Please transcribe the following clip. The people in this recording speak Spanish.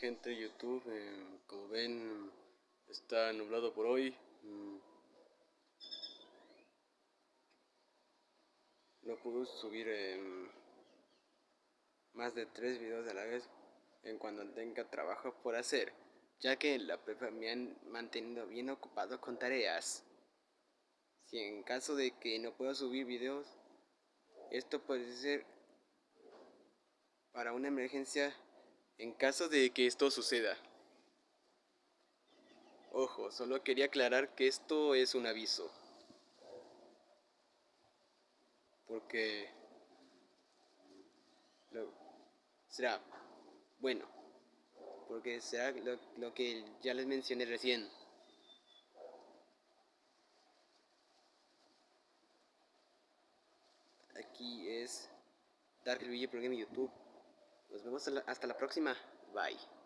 Gente YouTube, eh, como ven, está nublado por hoy. Mm. No puedo subir em, más de tres videos a la vez en cuando tenga trabajo por hacer, ya que la prepa me han mantenido bien ocupado con tareas. Si en caso de que no pueda subir videos, esto puede ser para una emergencia en caso de que esto suceda. Ojo, solo quería aclarar que esto es un aviso. Porque será bueno. Porque será lo, que ya les mencioné recién. Aquí es Dark Luigi Program YouTube. Nos vemos hasta la próxima. Bye.